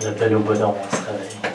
J'appelle au bonheur, on se réveille.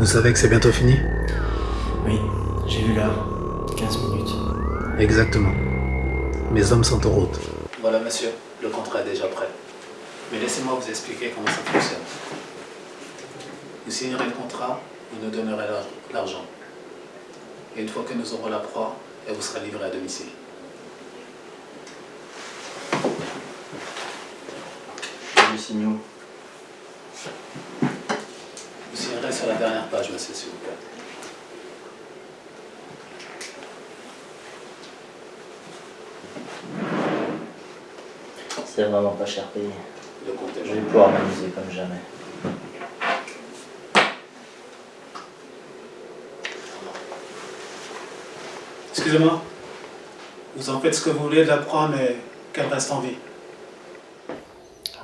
Vous savez que c'est bientôt fini Oui, j'ai vu l'heure. 15 minutes. Exactement. Mes hommes sont en route. Voilà, monsieur, le contrat est déjà prêt. Mais laissez-moi vous expliquer comment ça fonctionne. Vous signerez le contrat, vous nous donnerez l'ar- l'argent. Et une fois que nous aurons la proie, elle vous sera livrée à domicile. Du signaux. Vous signerez sur la dernière page, monsieur, s'il vous plaît. C'est vraiment pas cher payé. Le Je vais pouvoir m'amuser comme jamais. Excusez-moi. Vous en faites ce que vous voulez de la proie, mais qu'elle reste en vie.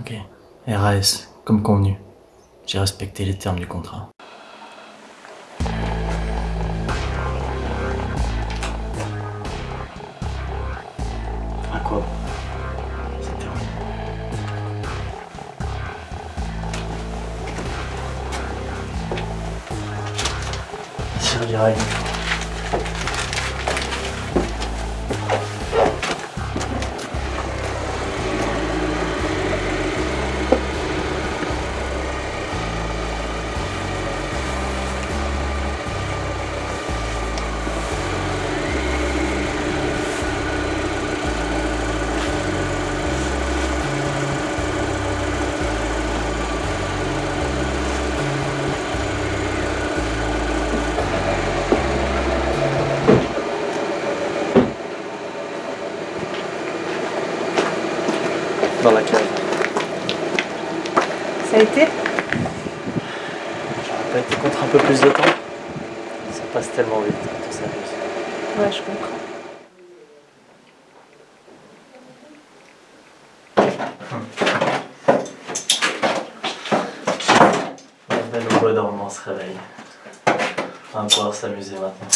Ok. RAS, comme convenu. J'ai respecté les termes du contrat. Ça servira à une fois. Dans la cave. Ça a été J'aurais pas été contre un peu plus de temps. Ça passe tellement vite quand on s'amuse. Ouais, je comprends. On appelle au on se réveille. On va pouvoir s'amuser maintenant.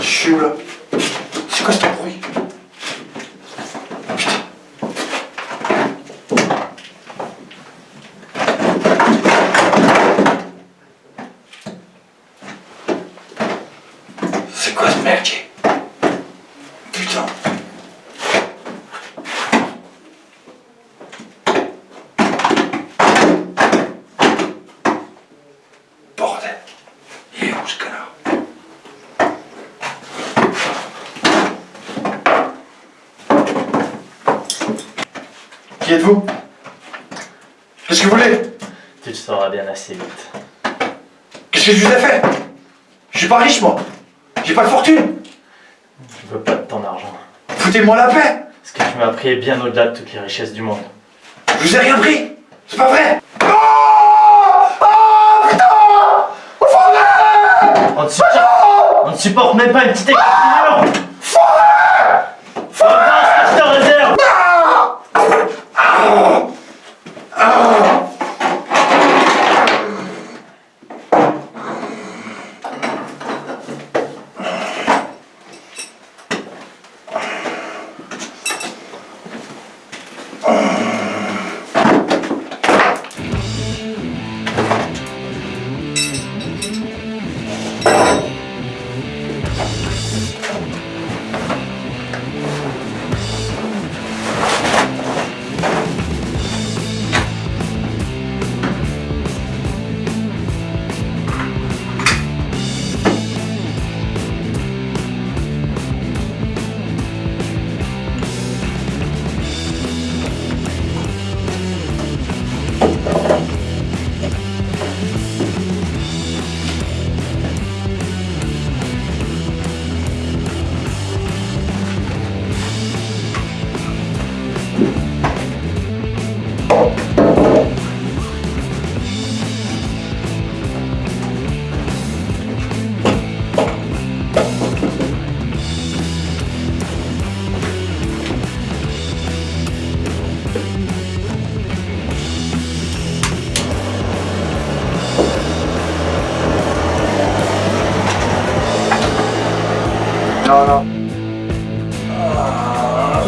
Je suis là C'est quoi ce bruit C'est quoi ce merdier. Putain. Bordel. Il est où ce connard? Qui êtes-vous? Qu'est-ce que vous voulez? Tu le sauras bien assez vite. Qu'est-ce que je vous ai fait? Je suis pas riche moi J'ai pas de fortune. Je veux pas de ton argent. Foutez-moi la paix. Ce que tu m'as pris est bien au-delà de toutes les richesses du monde. Je vous ai rien pris C'est pas vrai. Oh Oh putain. On ne supporte, on ne supporte même pas une petite Regarde ce que je te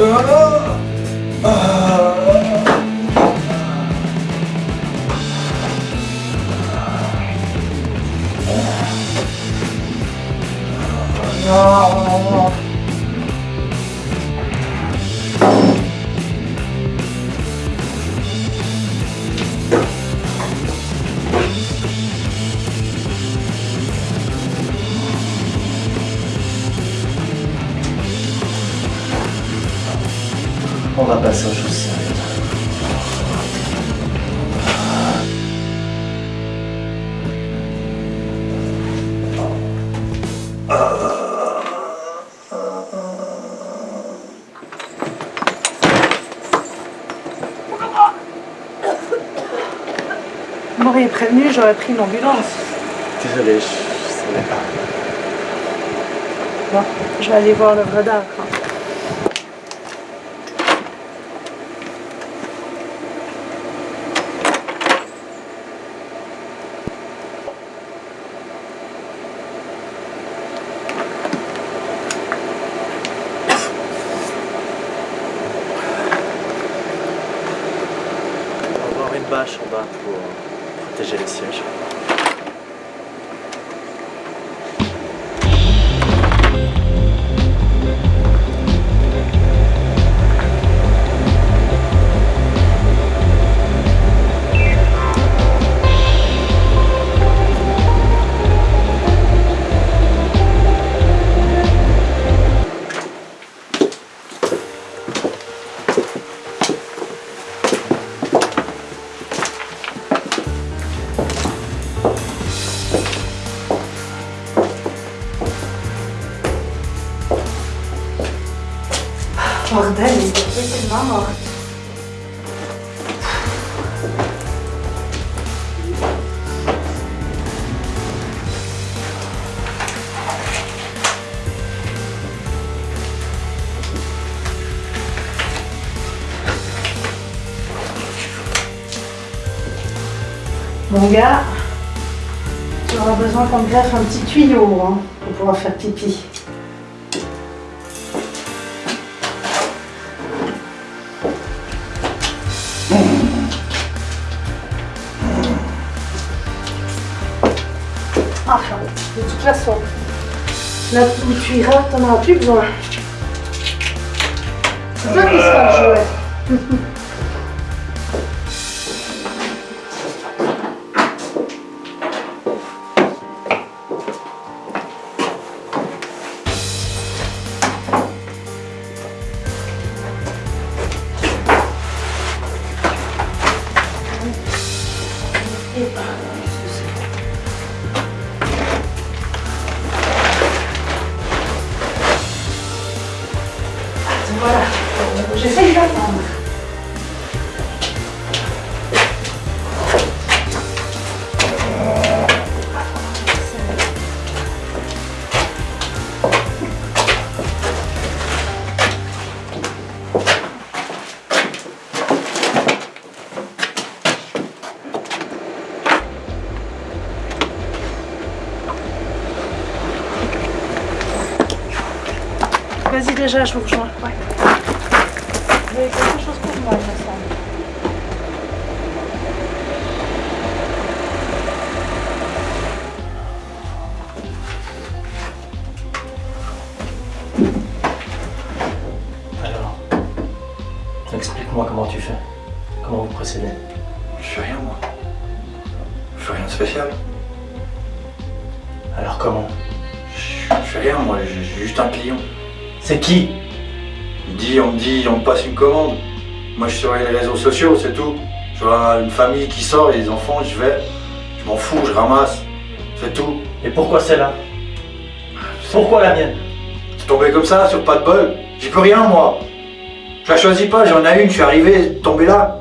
jogando. On va passer aux choses sérieuses. Vous m'auriez prévenu, j'aurais pris une ambulance. Désolé, je, je savais pas. Bon, je vais aller voir l'œuvre d'art. Protéger les sièges. Bordel, il est tellement morte. Mon gars, tu auras besoin qu'on te greffe un petit tuyau hein, pour pouvoir faire pipi. Façon, là où tu iras, t'en auras plus besoin. C'est toi qui seras le jouet. Voilà, j'essaye d'attendre. Vas-y déjà, je vous rejoins. Ouais. Vous avez quelque chose pour moi, il me semble. Alors, explique-moi comment tu fais. Comment vous procédez. Je fais rien, moi. Je fais rien de spécial. Alors comment? Je je fais rien, moi. J'ai j'ai juste un client. C'est qui Il dit, on me dit, on me passe une commande. Moi, je surveille les réseaux sociaux, c'est tout. Je vois une famille qui sort, et les enfants, je vais. Je m'en fous, je ramasse. C'est tout. Et pourquoi celle-là Pourquoi la mienne C'est tombé comme ça, sur pas de bol. J'y peux rien, moi. Je la choisis pas, j'en ai une, je suis arrivé, tombé là.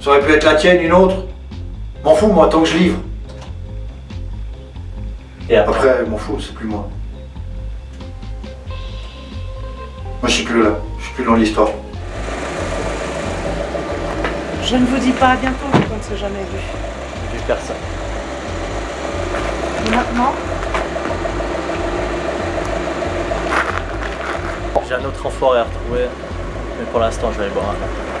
Ça aurait pu être la tienne, une autre. M'en fous, moi, tant que je livre. Et après Après, m'en fous, c'est plus moi. Moi, je suis plus là. Je suis plus dans l'histoire. Je ne vous dis pas à bientôt, vu qu'on ne s'est jamais vu. Vu personne. Et maintenant, J'ai un autre enfoiré à retrouver, mais pour l'instant je vais aller boire un verre.